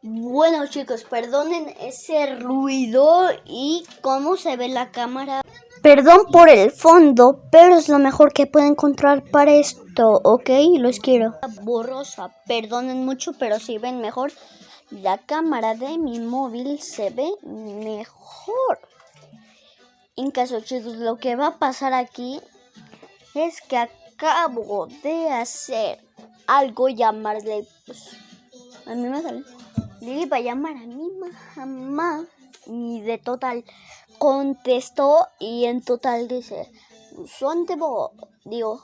Bueno chicos, perdonen ese ruido y cómo se ve la cámara. Perdón por el fondo, pero es lo mejor que puedo encontrar para esto, ¿ok? Los quiero. Borrosa, perdonen mucho, pero si ven mejor, la cámara de mi móvil se ve mejor. En caso chicos, lo que va a pasar aquí es que acabo de hacer algo llamarle, pues, a mí me sale le iba a llamar a mi mamá y de total contestó y en total dice, ¿dónde vos? Digo,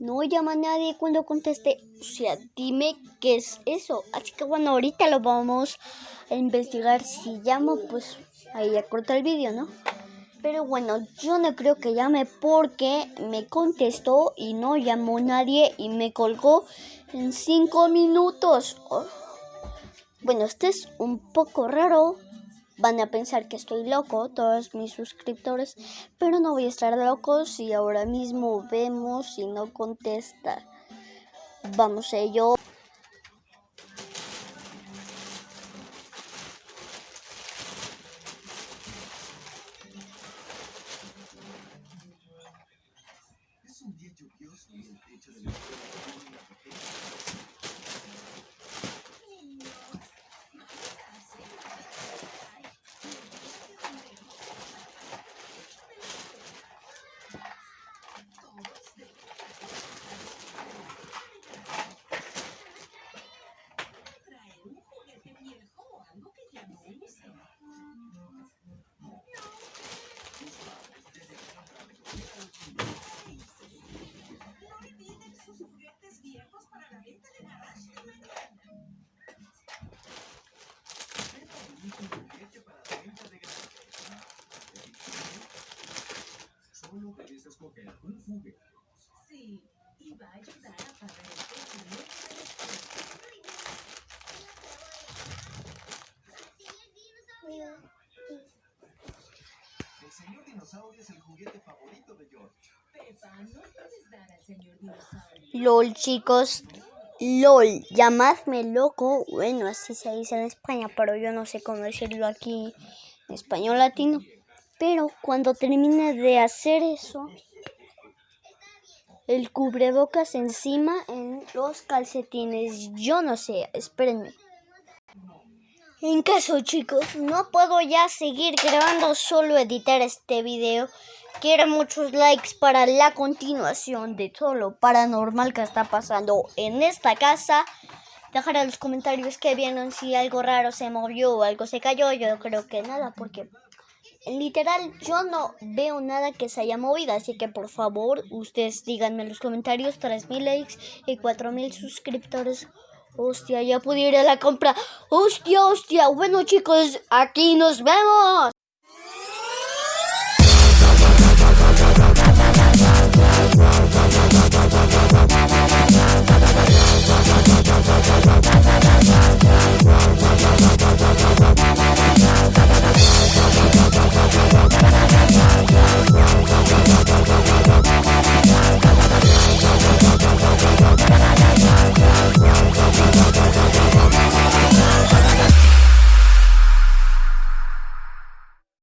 no llama a nadie cuando conteste. O sea, dime qué es eso. Así que bueno, ahorita lo vamos a investigar. Si llamo, pues ahí ya corta el vídeo, ¿no? Pero bueno, yo no creo que llame porque me contestó y no llamó nadie y me colgó en cinco minutos. Oh. Bueno, este es un poco raro. Van a pensar que estoy loco, todos mis suscriptores, pero no voy a estar loco si ahora mismo vemos si no contesta. Vamos a ello. Es un día lluvioso y el techo de la solo debes escoger un juguete. Sí, y va a ayudar a pagar el techo El señor dinosaurio es el juguete favorito de George. Pepa, no puedes dar al señor dinosaurio. LOL, chicos. LOL, llamadme loco. Bueno, así se dice en España, pero yo no sé cómo decirlo aquí en español latino. Pero cuando termine de hacer eso, el cubrebocas encima en los calcetines. Yo no sé, espérenme. En caso chicos, no puedo ya seguir grabando, solo editar este video. Quiero muchos likes para la continuación de todo lo paranormal que está pasando en esta casa. Dejar en los comentarios que vieron si algo raro se movió o algo se cayó. Yo creo que nada, porque literal, yo no veo nada que se haya movido, así que por favor, ustedes díganme en los comentarios 3000 likes y 4000 suscriptores. Hostia, ya pude ir a la compra. Hostia, hostia. Bueno, chicos, aquí nos vemos.